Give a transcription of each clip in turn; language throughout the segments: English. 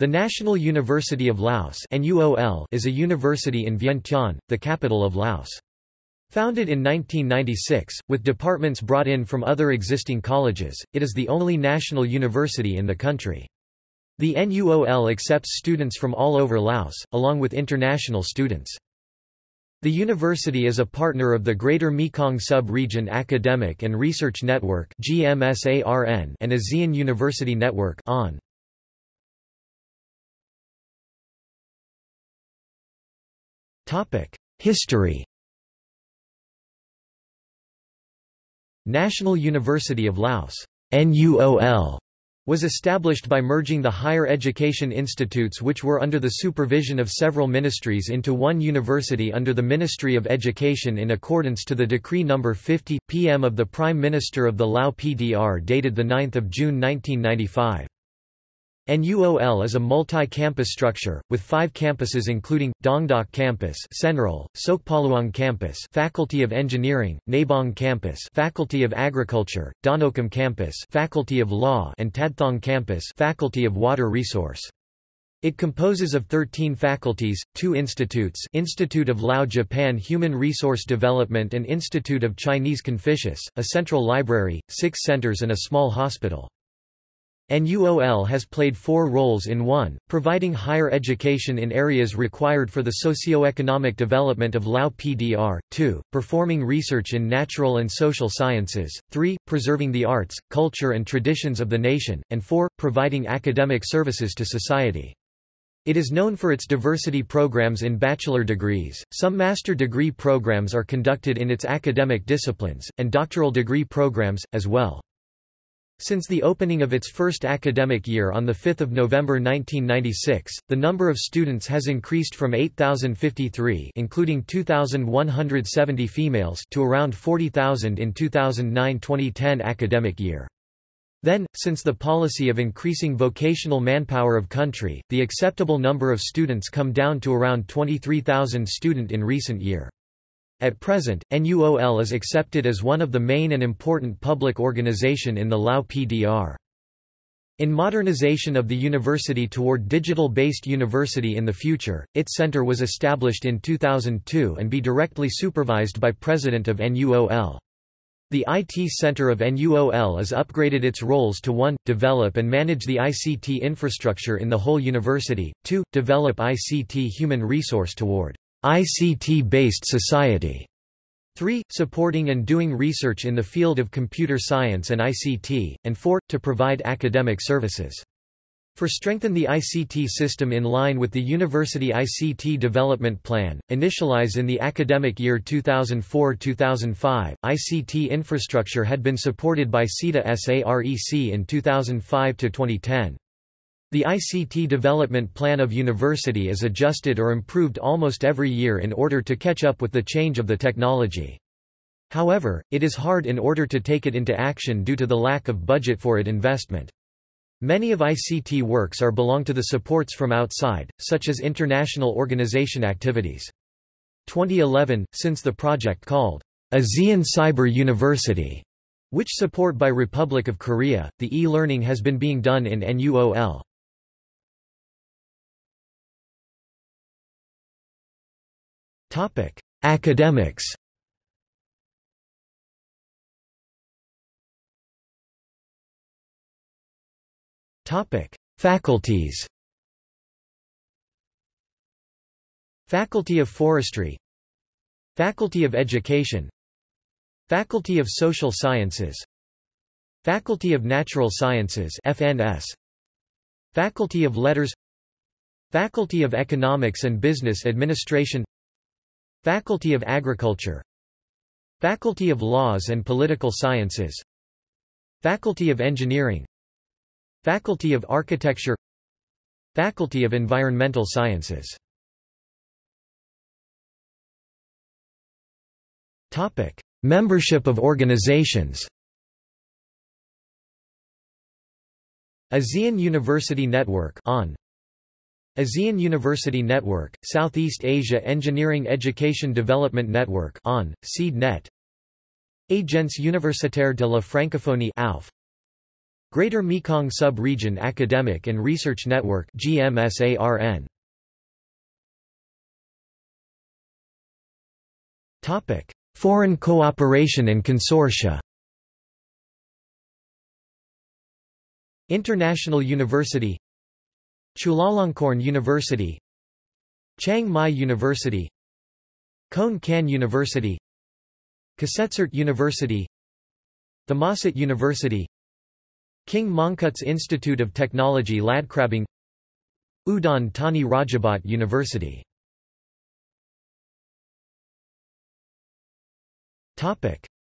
The National University of Laos is a university in Vientiane, the capital of Laos. Founded in 1996, with departments brought in from other existing colleges, it is the only national university in the country. The NUOL accepts students from all over Laos, along with international students. The university is a partner of the Greater Mekong Sub-Region Academic and Research Network and ASEAN University Network on. History National University of Laos NUOL was established by merging the higher education institutes which were under the supervision of several ministries into one university under the Ministry of Education in accordance to the Decree No. 50, PM of the Prime Minister of the Lao PDR dated 9 June 1995. NUOL is a multi-campus structure, with five campuses including, Dongdok Campus Senral, Sokpaluang Campus Faculty of Engineering, Nabong Campus Faculty of Agriculture, Danokam Campus Faculty of Law and Tadthong Campus Faculty of Water Resource. It composes of 13 faculties, two institutes Institute of Lao Japan Human Resource Development and Institute of Chinese Confucius, a central library, six centers and a small hospital. NUOL has played four roles in 1, providing higher education in areas required for the socio-economic development of Lao PDR, 2, performing research in natural and social sciences, 3, preserving the arts, culture and traditions of the nation, and 4, providing academic services to society. It is known for its diversity programs in bachelor degrees, some master degree programs are conducted in its academic disciplines, and doctoral degree programs, as well. Since the opening of its first academic year on 5 November 1996, the number of students has increased from 8,053 including 2,170 females to around 40,000 in 2009-2010 academic year. Then, since the policy of increasing vocational manpower of country, the acceptable number of students come down to around 23,000 student in recent year. At present, NUOL is accepted as one of the main and important public organization in the Lao PDR. In modernization of the university toward digital-based university in the future, its center was established in 2002 and be directly supervised by President of NUOL. The IT Center of NUOL is upgraded its roles to 1. Develop and manage the ICT infrastructure in the whole university, 2. Develop ICT human resource toward ICT-based society. 3. Supporting and doing research in the field of computer science and ICT, and 4. To provide academic services. For strengthen the ICT system in line with the University ICT Development Plan, initialize in the academic year 2004-2005, ICT infrastructure had been supported by SIDA SAREC in 2005-2010. The ICT development plan of university is adjusted or improved almost every year in order to catch up with the change of the technology. However, it is hard in order to take it into action due to the lack of budget for it investment. Many of ICT works are belong to the supports from outside, such as international organization activities. 2011, since the project called ASEAN Cyber University, which support by Republic of Korea, the e-learning has been being done in NUOL. Topic: Academics. Topic: Faculties. Faculty of Forestry. Faculty of Education. Faculty of Social Sciences. Faculty of Natural Sciences FNS Faculty of Letters. Faculty of Economics and Business Administration Faculty of Agriculture. Faculty of Laws and Political Sciences. Faculty of Engineering. Faculty of Architecture. Faculty of Environmental Sciences. Topic: Membership of organizations. ASEAN University Network on ASEAN University Network, Southeast Asia Engineering Education Development Network on, SEED-NET Agence Universitaire de la Francophonie AUF, Greater Mekong Sub-Region Academic and Research Network GMSARN. Topic: Foreign cooperation and consortia. International University Chulalongkorn University Chiang Mai University Khon Kaen University Kasetsart University Thammasat University King Mongkut's Institute of Technology Ladkrabang Udon Thani Rajabhat University.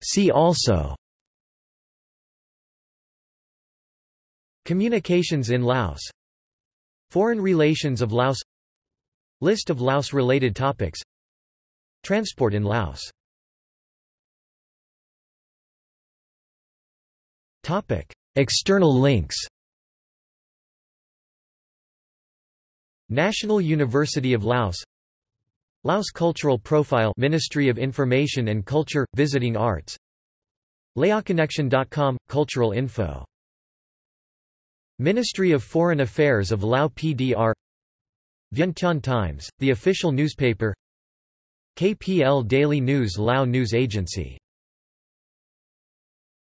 See also Communications in Laos Foreign relations of Laos. List of Laos-related topics. Transport in Laos. External links. National University of Laos. Laos Cultural Profile Ministry of Information and Culture – Visiting Arts. LaoConnection.com – Cultural info Ministry of Foreign Affairs of Lao PDR Vientiane Times, the official newspaper KPL Daily News Lao News Agency